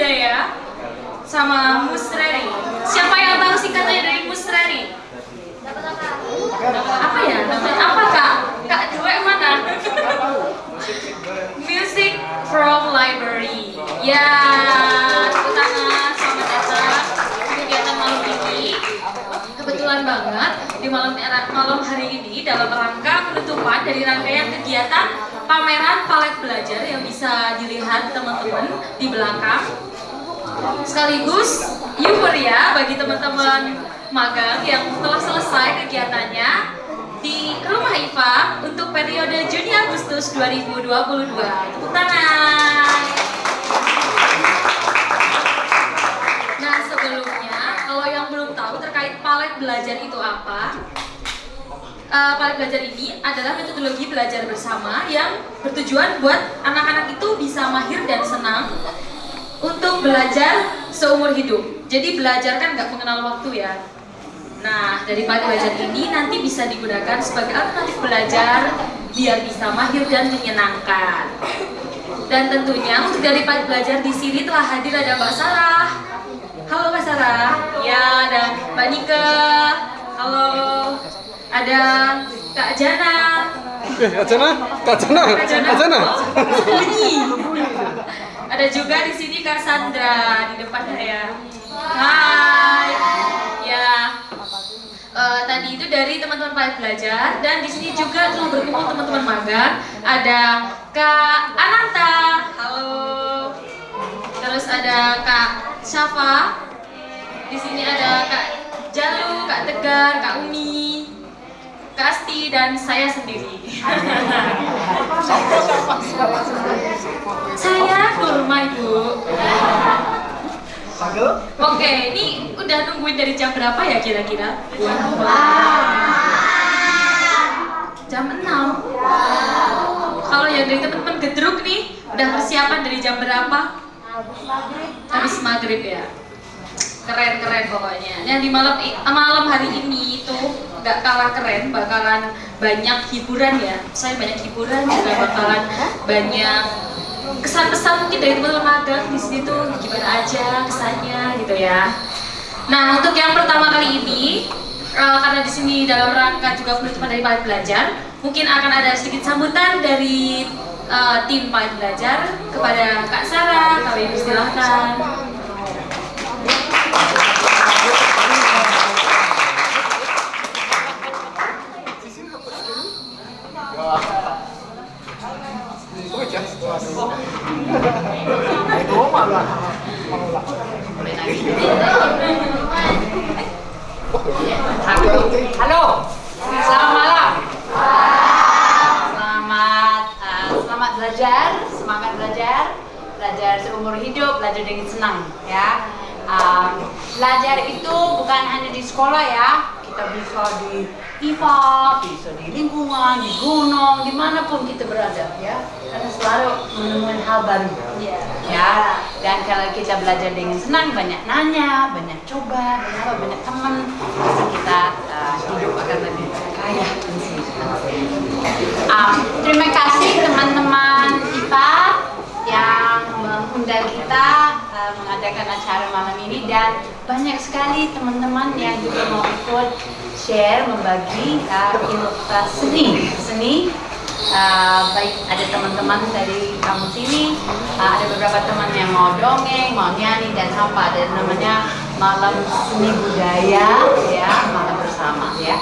budaya sama Musreri. Siapa yang tahu singkatannya dari Musreri? Apa ya? Apa kak? Kak Dua mana? Music from Library. Ya, tepuk tangan, selamat datang kegiatan malam ini. Kebetulan banget di malam malam hari ini dalam rangka penutupan dari rangkaian kegiatan pameran palet belajar yang bisa dilihat teman-teman di belakang. Sekaligus euforia bagi teman-teman magang yang telah selesai kegiatannya di Rumah IFA untuk periode Juni Agustus 2022. Tepuk tangan. Nah sebelumnya, kalau yang belum tahu terkait palet belajar itu apa, uh, palet belajar ini adalah metodologi belajar bersama yang bertujuan buat anak-anak itu bisa mahir dan senang untuk belajar seumur hidup. Jadi belajar kan nggak mengenal waktu ya. Nah, dari palet belajar ini nanti bisa digunakan sebagai alternatif belajar biar bisa mahir dan menyenangkan. Dan tentunya untuk dari palet belajar di sini telah hadir ada Mbak Sarah. Halo Mbak Sarah. Ya, ada Mbak Nika. Halo. Ada Kak Jana. Eh, Kak Jana, Kak Jana, Kak Jana. Kak Jana. Oh, bunyi. Ada juga di sini Kak Sandra di depan saya. Hai. Ya. Eh, tadi itu dari teman-teman palet belajar dan di sini juga telah berkumpul teman-teman magang. Ada Kak Ananta. Halo. Terus ada Kak Syafa. Di sini ada Kak Jalu, Kak Tegar, Kak Umi, Kak Asti dan saya sendiri. saya kurma ibu. Oke, ini udah nungguin dari jam berapa ya kira-kira? Jam 6 Kalau yang dari teman-teman gedruk nih Udah persiapan dari jam berapa? Habis maghrib ya Keren-keren pokoknya Yang di malam i- malam hari ini itu nggak kalah keren Bakalan banyak hiburan ya Saya banyak hiburan juga bakalan banyak kesan-pesan mungkin dari teman-teman magang di sini tuh gimana aja kesannya gitu ya. Nah untuk yang pertama kali ini eh, karena di sini dalam rangka juga penutupan dari palet belajar, mungkin akan ada sedikit sambutan dari eh, tim palet belajar kepada Kak Sarah. Kami persilahkan. Halo, selamat malam. Selamat, uh, selamat belajar, semangat belajar, belajar seumur hidup, belajar dengan senang, ya. Um, belajar itu bukan hanya di sekolah ya, kita bisa di IFA, bisa di lingkungan, di gunung, di mana pun kita berada, ya. Karena selalu menemukan hal baru, ya. Dan kalau kita belajar dengan senang, banyak nanya, banyak coba, banyak apa, banyak teman, pasti kita uh, hidup akan lebih kaya. Um, terima kasih teman-teman IPA yang mengundang kita uh, mengadakan acara malam ini dan banyak sekali teman-teman yang juga mau ikut share membagi uh, uh, seni. Seni Uh, baik ada teman-teman dari kampus ini uh, ada beberapa teman yang mau dongeng mau nyanyi dan apa ada namanya malam seni budaya ya malam bersama ya.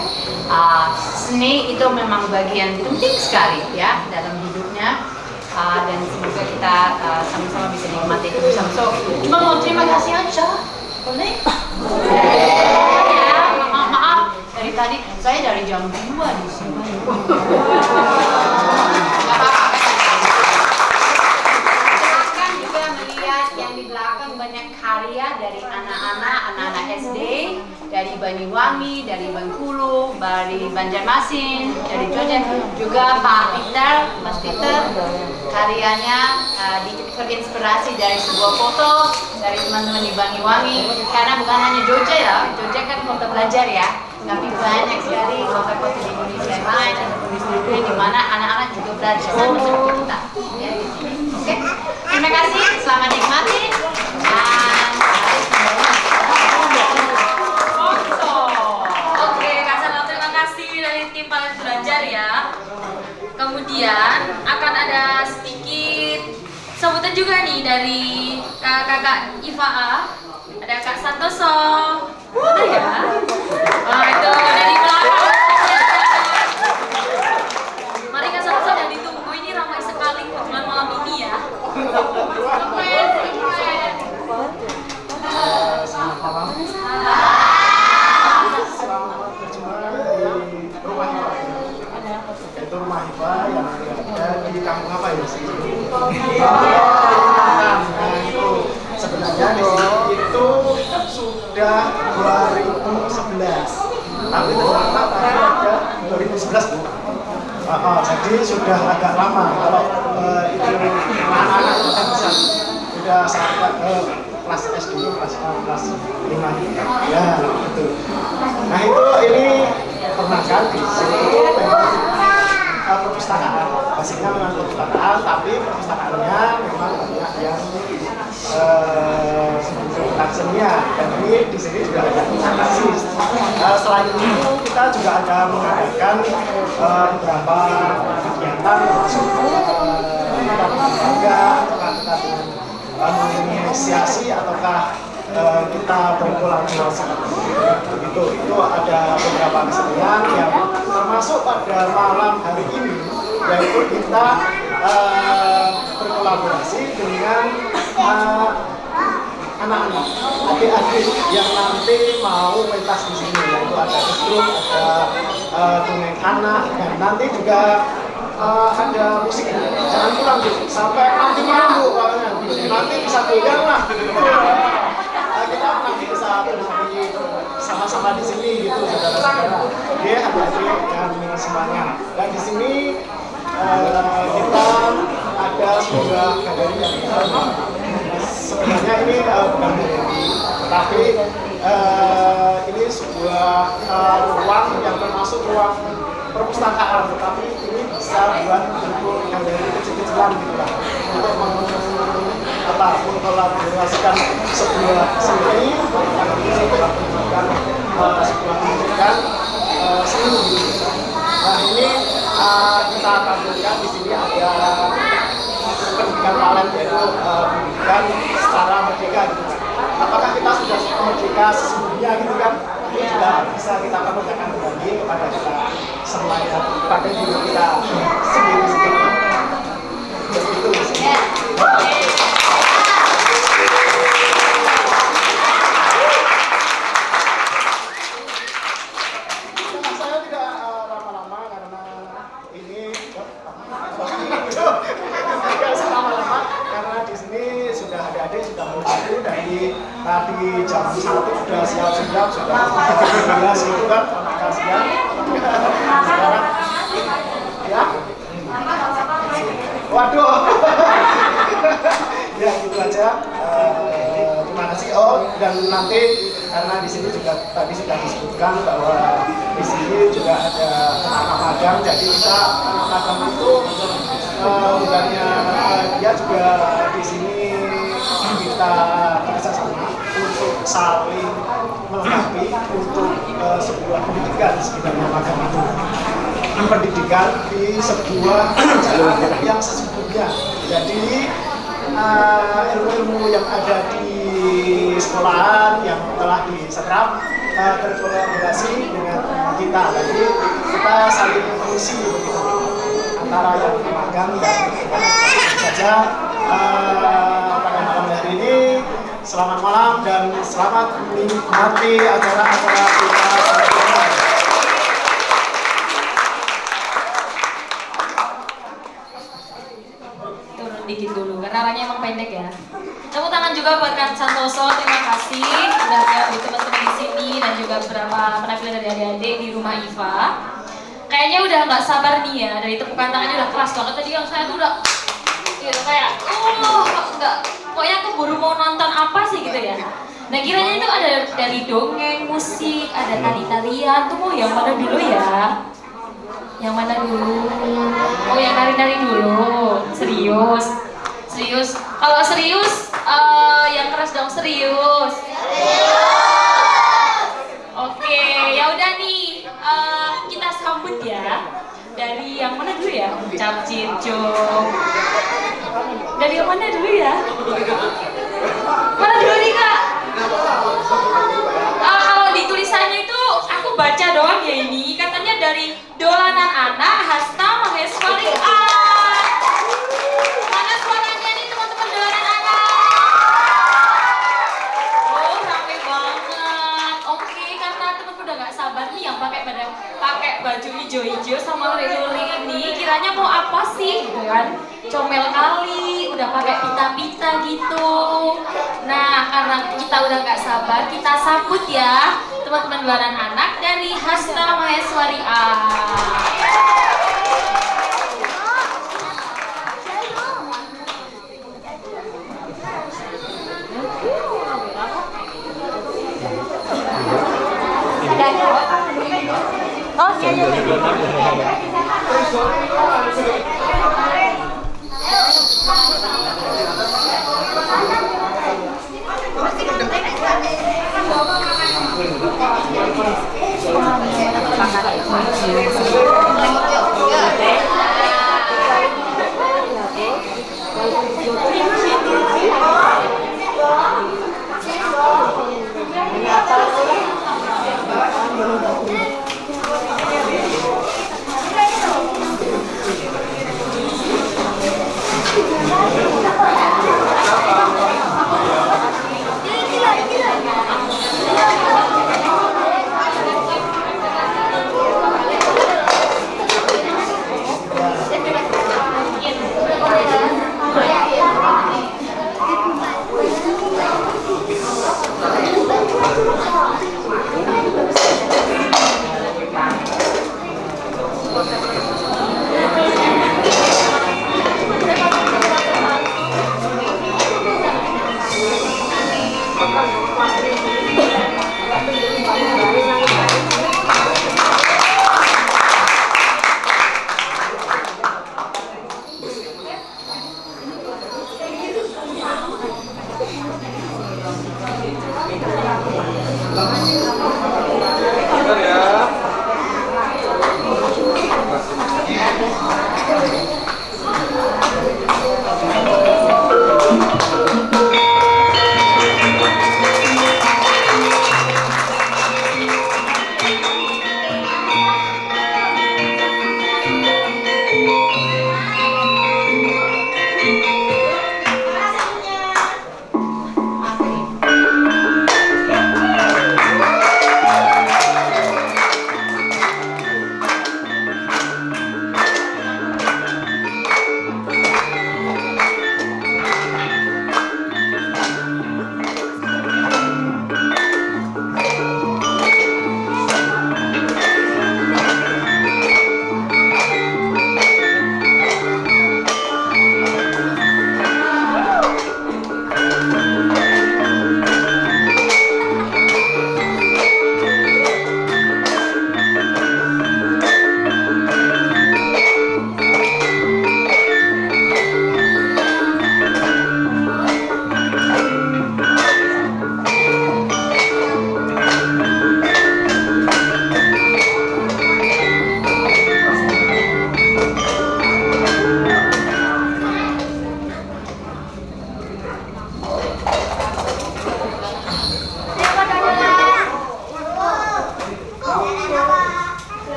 Uh, seni itu memang bagian penting sekali ya dalam hidupnya. Uh, dan semoga kita uh, sama-sama bisa nikmati itu bersama. So, cuma mau terima kasih aja, boleh? Ya, maaf, maaf. Dari tadi saya dari jam 2 di sini. Silakan juga melihat banyak karya dari anak-anak, anak-anak SD, dari Banyuwangi, dari Bengkulu, dari Banjarmasin, dari Jogja, juga Pak Peter, Mas Peter, karyanya uh, terinspirasi dari sebuah foto dari teman-teman di Banyuwangi, karena bukan hanya Jogja ya, Jogja kan kota belajar ya, tapi banyak sekali kota-kota di Indonesia yang lain di di mana anak-anak juga belajar sama kita. Ya, sini. Oke, terima kasih, selamat nikmati ya. Kemudian akan ada sedikit sambutan juga nih dari kakak Iva A. Ada Kak Santoso. Ada ya? Wah, itu dari belakang. Mari Kak Santoso yang ditunggu ini ramai sekali kebetulan malam ini ya. Keren, keren. Selamat berjumpa di rumah Hiba Yaitu rumah Hiba yang ada di kampung apa ya? Nah, itu sebenarnya di sini itu sudah 2011 tapi ternyata tadi ada 2011 bu. Ah, ah, jadi sudah agak lama kalau eh, itu anak-anak itu kan bisa sudah sampai ke kelas SD kelas kelas lima ya betul. Nah itu ini pernah kan di sini. itu memang eh, perpustakaan basicnya memang perpustakaan tapi perpustakaannya memang banyak yang eh, tentang senian dan ini di sini juga ada presentasi. Eh, selain itu kita juga ada mengadakan eh, beberapa kegiatan termasuk berolahraga ataukah eh, kita berkolaborasi. Begitu. Itu ada beberapa kesenian yang termasuk pada malam hari ini yaitu kita eh, berkolaborasi dengan eh, anak-anak, adik-adik yang nanti mau pentas di sini yaitu ada kestruk, ada uh, dongeng anak dan nanti juga uh, ada musik. Jangan pulang Bu, sampai nanti malam Bu. Nanti bisa goyang lah. Uh, kita nanti bisa sama-sama di sini gitu saudara-saudara. Oke, adik-adik dan semuanya. Dan di sini uh, kita ada sebuah galeri yang sebenarnya ini uh, bukan galeri, tapi uh, ini sebuah uh, ruang yang termasuk ruang perpustakaan, tetapi ini bisa buat bentuk galeri kecil-kecilan gitu lah, untuk apa mengkolaborasikan sebuah seni yang bisa sebuah tunjukkan uh, seni gitu. Nah ini uh, kita tampilkan di sini ada pendidikan talent yaitu uh, pendidikan secara merdeka gitu. Apakah kita sudah merdeka sesungguhnya gitu kan? Ini juga bisa kita pertanyakan kembali kepada kita semua ya, pada diri kita sendiri-sendiri. Begitu. Nah, saya tidak uh, lama-lama karena ini tidak usah lama-lama karena di sini sudah adik-adik sudah menunggu dari tadi jam satu sudah siap-siap sudah belas itu kan makan ya? Waduh. Ya gitu aja. Eh, terima kasih. Oh dan nanti karena di sini juga tadi sudah disebutkan bahwa di sini juga ada anak magang jadi kita anak magang itu eh, bukannya eh, dia juga di sini kita bekerja sama untuk saling melengkapi untuk eh, sebuah pendidikan sebenarnya magang itu. Pendidikan di sebuah jalur yang sesungguhnya. Jadi eh, ilmu-ilmu yang ada di sekolahan yang telah diserap eh, berkolaborasi dengan kita. Jadi kita saling mengisi antara yang magang dan kita saja eh, selamat malam dan selamat menikmati acara-acara kita turun dikit dulu karena perkaranya emang pendek ya. Tepuk tangan juga buat Kak Santoso, terima kasih sudah menyambut teman-teman di sini dan juga beberapa penampilan dari adik-adik di rumah Iva. Kayaknya udah nggak sabar nih ya, dari tepukan tangannya udah keras banget tadi yang saya tuh udah gitu kayak, oh nggak, pokoknya aku baru mau nonton apa sih gitu ya. Nah kiranya itu ada dari dongeng, musik, ada tari-tarian, tuh mau yang mana dulu ya? Yang mana dulu? Oh yang nari-nari dulu, serius Serius. Kalau serius, eh, yang keras dong serius. Oke, ya udah nih. eh, kita sambut ya. Dari yang mana dulu ya? Cap Cinco. Dari yang mana dulu ya? Mana dulu nih kak? Ah, kalau di tulisannya itu aku baca doang ya ini. Katanya dari dolanan anak Hasta Maheswari Art. Mana suaranya nih teman-teman dolanan anak? Oh, rame banget. Oke, karena teman udah nggak sabar nih yang pakai pada pakai baju hijau-hijau sama luring ini, kiranya mau apa sih gitu kan? Comel kali, udah pakai pita-pita gitu. Nah, karena kita udah nggak sabar, kita sambut ya teman-teman dolanan anak dari Hasta Maheswari Art. Thank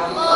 아.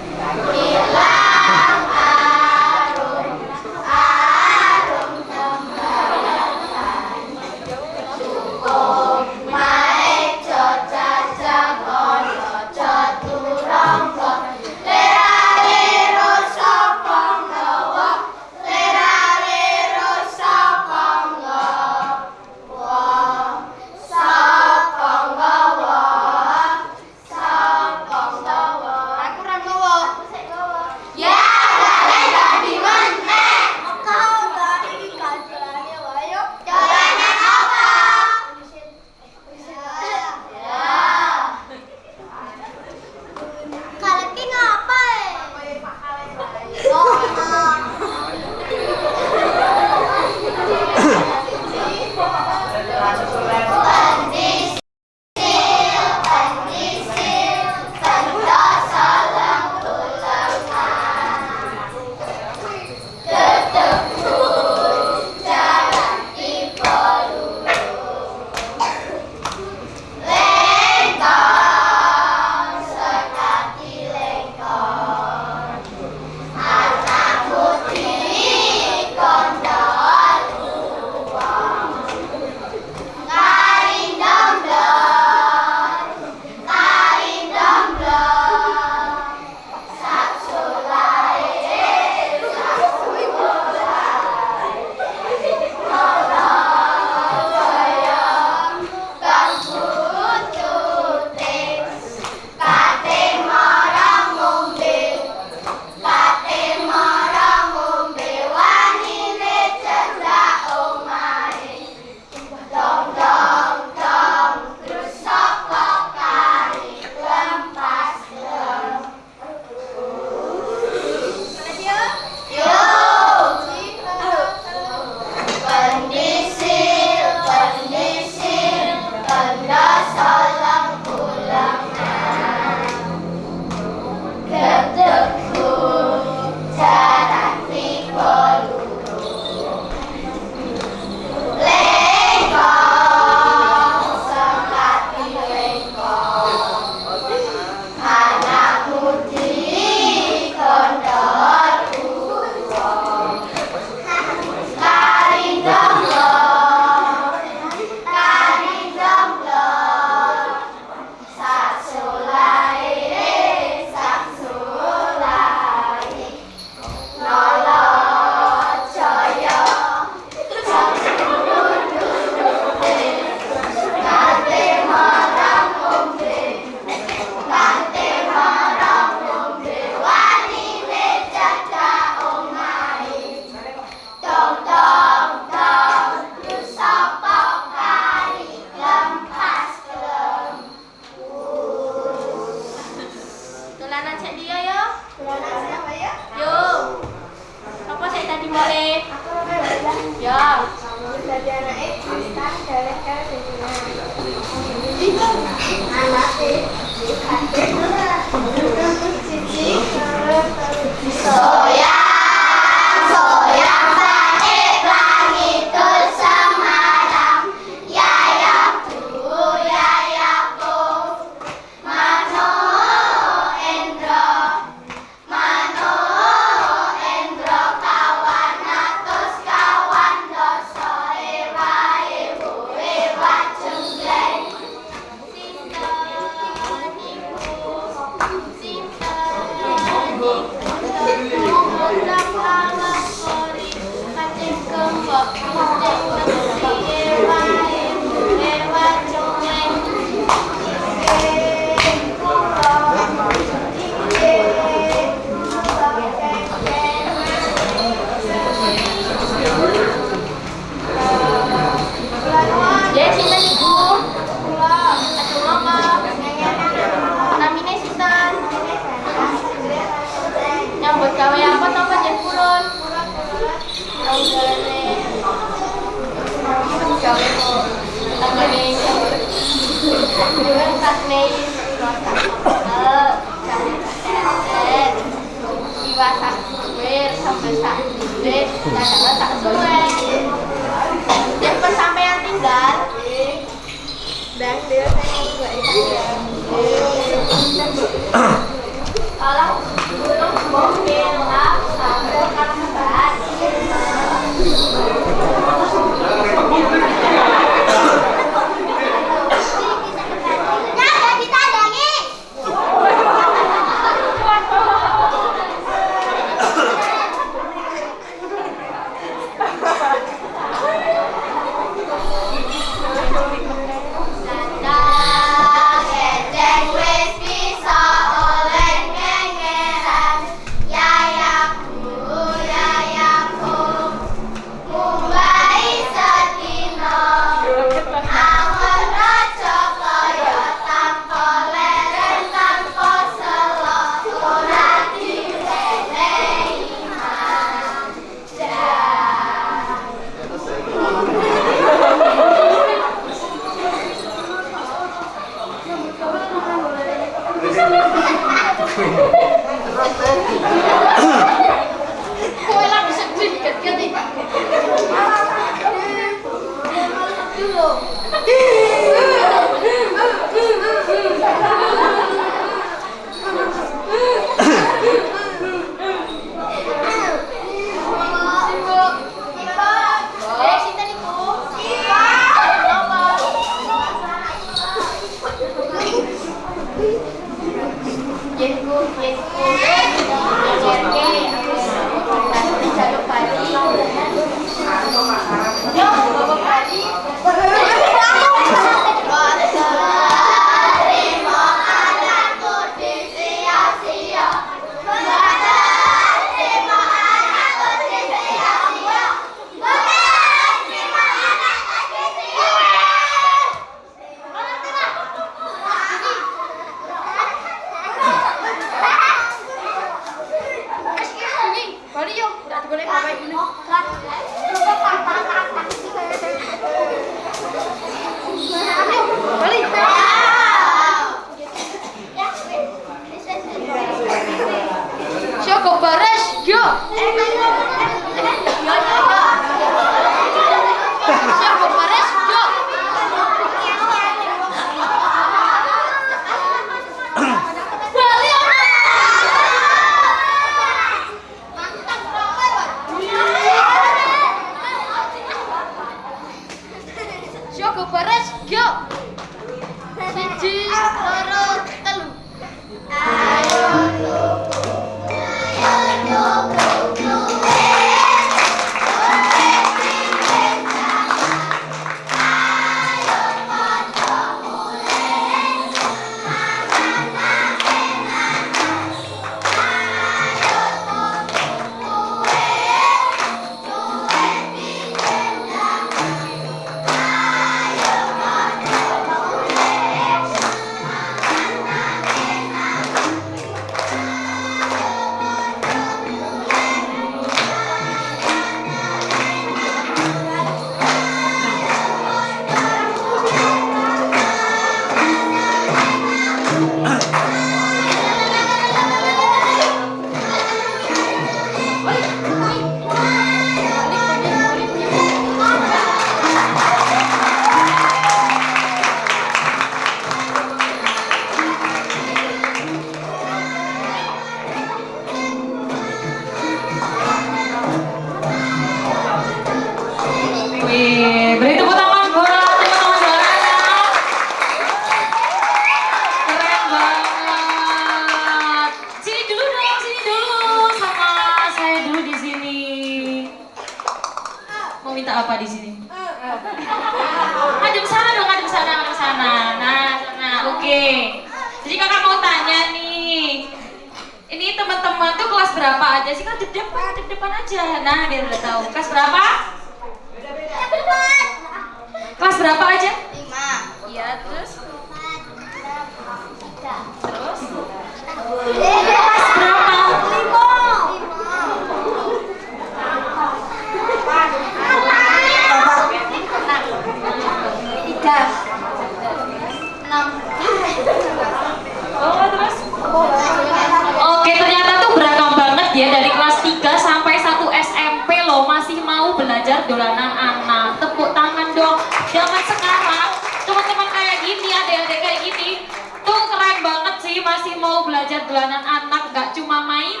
Mau belajar dolanan anak, gak cuma main.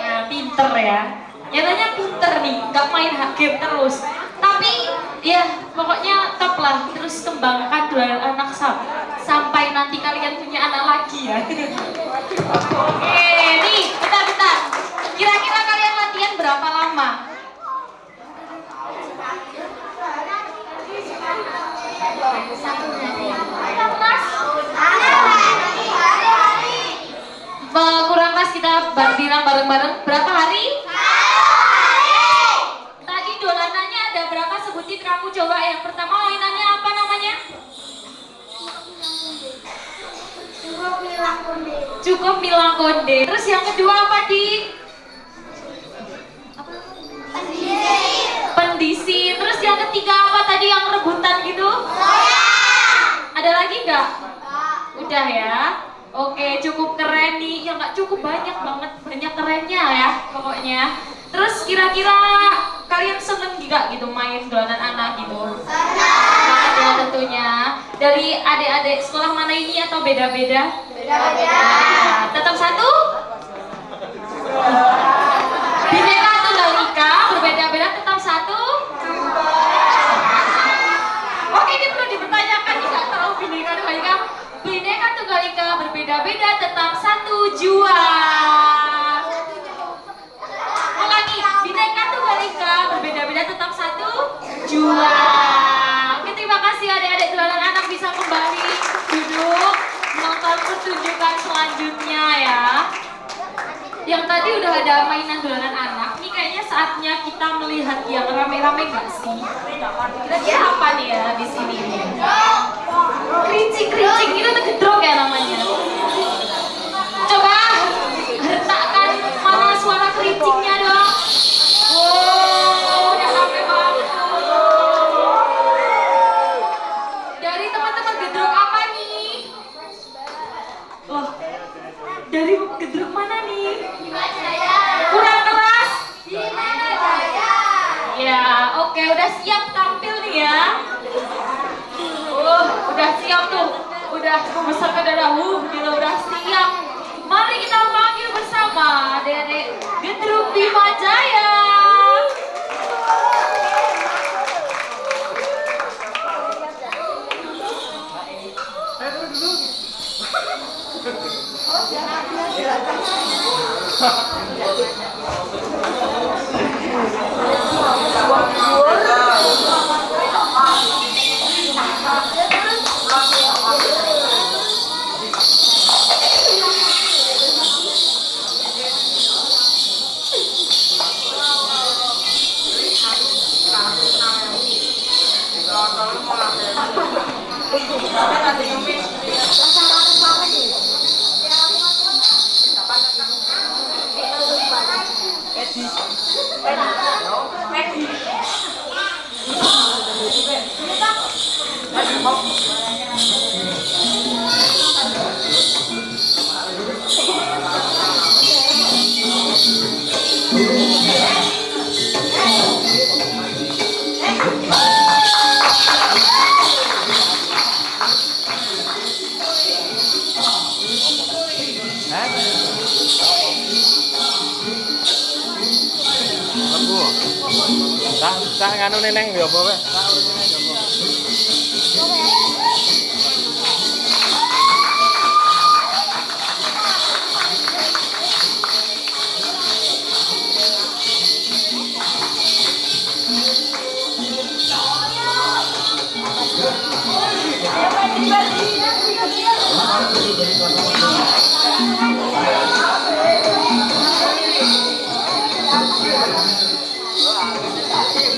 Nah, pinter ya. Nyatanya pinter nih, gak main game terus. Tapi ya pokoknya top lah terus kembangkan dolanan anak sam- sampai nanti kalian punya anak lagi ya. Oke, nih, bentar-bentar. Kira-kira kalian latihan berapa lama? Eh, kurang pas kita bilang bareng-bareng berapa hari? Tadi dolanannya ada berapa sebutin kamu coba yang pertama mainannya apa namanya? Cukup bilang konde. Terus yang kedua apa di? Pendisi. Terus yang ketiga apa tadi yang rebutan gitu? Ada lagi nggak? Udah ya. Oke, cukup keren nih. Ya nggak cukup banyak banget, banyak kerennya ya pokoknya. Terus kira-kira kalian seneng juga gitu main dolanan anak gitu? Banget ya tentunya. Dari adik-adik sekolah mana ini atau beda-beda? Nah, tetap satu? Bineka Tunggal Ika berbeda-beda tetap satu? Oke ini perlu dipertanyakan nggak tahu Bineka Tunggal Ika Bineka Tunggal Ika berbeda-beda tetap satu jua. Ulangi Bineka Tunggal Ika berbeda-beda tetap satu jua. Oke terima kasih adik-adik dolanan anak bisa kembali duduk menonton pertunjukan selanjutnya ya. Yang tadi udah ada mainan dolanan anak. Ini kayaknya saatnya kita melihat yang rame-rame gak sih? Kira-kira apa nih ya di sini nih kerincing kerincing itu tuh gedrok ya namanya. Coba hertakkan mana suara kerincingnya dong. Wow udah rame banget dari teman-teman gedrok apa nih? Loh, dari gedruk mana nih? Kurang keras? Ya, oke, udah siap tampil nih ya. Uh, udah siap tuh. Udah darah, uh, gitu, udah siap. Mari kita panggil bersama adik-adik Gedruk Bima Jaya. Lembu. jangan ulen neng yo bawa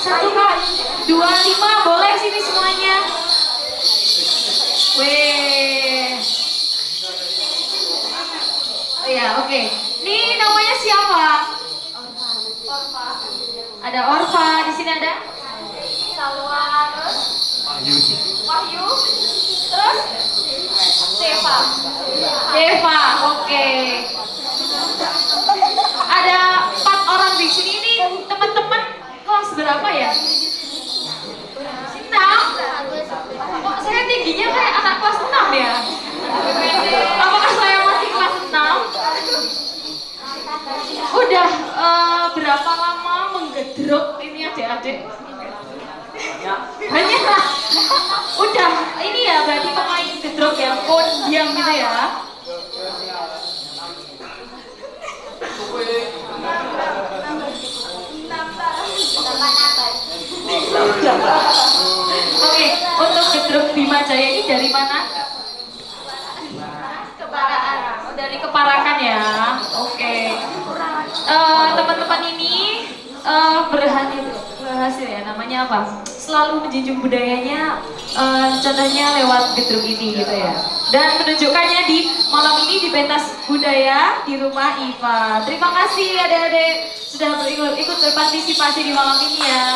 satu, kak, dua lima boleh sini semuanya. Wih. Oh ya, oke. Ini namanya siapa? Ada Orfa, di sini ada Salwa terus Wahyu terus Seva Deva. Oke. Ada empat orang di sini ini teman-teman kelas berapa ya? Enam. Kok saya tingginya kayak anak kelas enam ya? Apakah saya masih kelas enam? Udah eh, berapa lama menggedruk ini adik-adik? Banyak. Udah ini ya berarti pemain gedruk ya, podium gitu ya. Gedruk Bima Jaya ini dari mana? Kebaraan. Oh, dari Keparakan ya. Oke. Eh, teman-teman ini eh, berhasil berhasil ya namanya apa? Selalu menjunjung budayanya eh, contohnya lewat gedruk ini gitu ya. Dan menunjukkannya di malam ini di pentas budaya di rumah Iva. Terima kasih adik-adik sudah berikut ikut berpartisipasi di malam ini ya.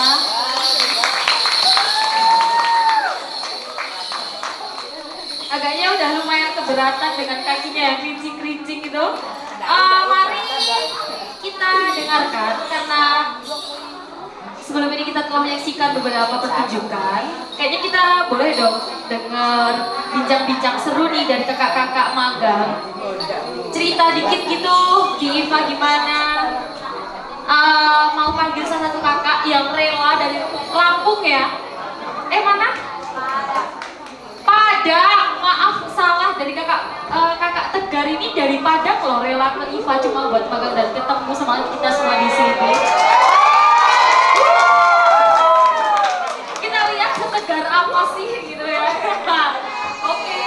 Agaknya udah lumayan keberatan dengan kakinya yang kerincing-kerincing gitu. Eh, mari kita dengarkan karena sebelum ini kita telah menyaksikan beberapa pertunjukan. Kayaknya kita boleh dong dengar bincang-bincang seru nih dari kakak-kakak magang. Cerita dikit gitu IFA gimana. Eh, mau panggil salah satu kakak yang rela dari Lampung ya. Eh mana? Padang, maaf salah dari kakak eh, kakak Tegar ini dari Padang loh rela ke IFA cuma buat magang dan ketemu sama kita semua di sini. Kita lihat setegar apa sih gitu ya. Oke.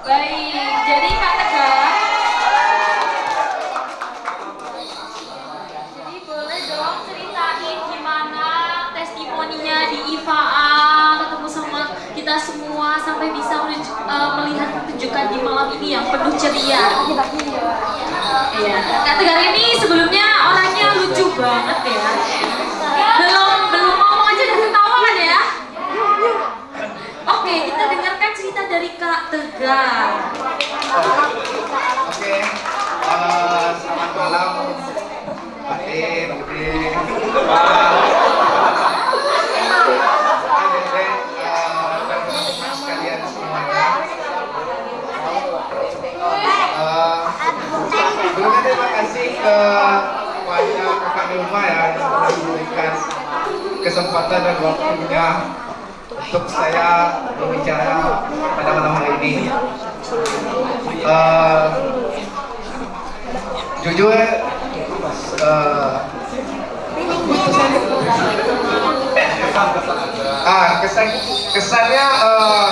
Baik, jadi Kak Tegar. Jadi boleh dong ceritain gimana testimoninya di IFA ketemu sama kita semua sampai bisa menunjuk- eh, melihat pertunjukan di malam ini yang penuh ceria. Iya, Kak Tegar ini sebelumnya orangnya lucu banget ya. Belum belum ngomong aja udah ketawa kan ya? Oke, kita dengarkan cerita dari Kak Tegar. Oke, eh, selamat malam Pak Tim, Budi, Adik-adik, eh, dan teman-teman sekalian semuanya. Eh, Sebelumnya terima kasih ke kepada kakak rumah ya yang memberikan kesempatan dan waktunya untuk saya berbicara pada malam hari ini. Eh, jujur eh, ah kesan kesannya eh,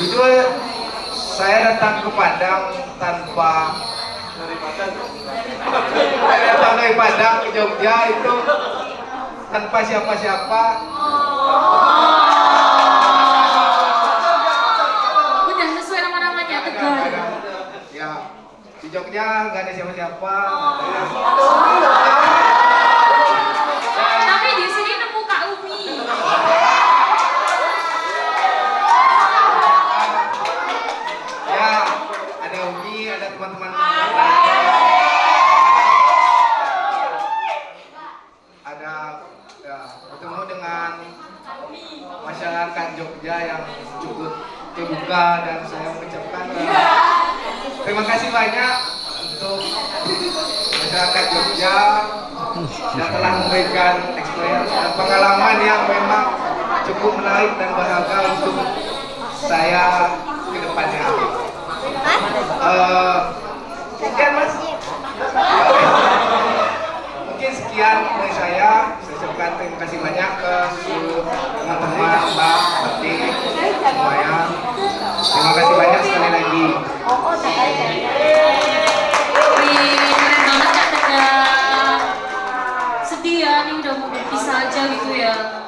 jujur saya datang ke Padang tanpa dari Padang ke Jogja itu tanpa siapa-siapa. Udah sesuai nama-namanya Tegar. ya di Jogja nggak ada siapa-siapa. Tapi di sini nemu Kak Umi. ya ada Umi ada teman-teman lainnya. ada ya, bertemu dengan Jogja yang cukup terbuka dan saya mengucapkan eh, terima kasih banyak untuk masyarakat Jogja yang telah memberikan experience dan pengalaman yang memang cukup menarik dan berharga untuk saya ke depannya. Eh, sekian mas. Mungkin sekian dari saya mengucapkan terima kasih banyak ke seluruh teman-teman, Mbak, Berti, semuanya. Terima kasih banyak sekali lagi. Ya, Sedih ya, ini udah mau berpisah aja gitu ya.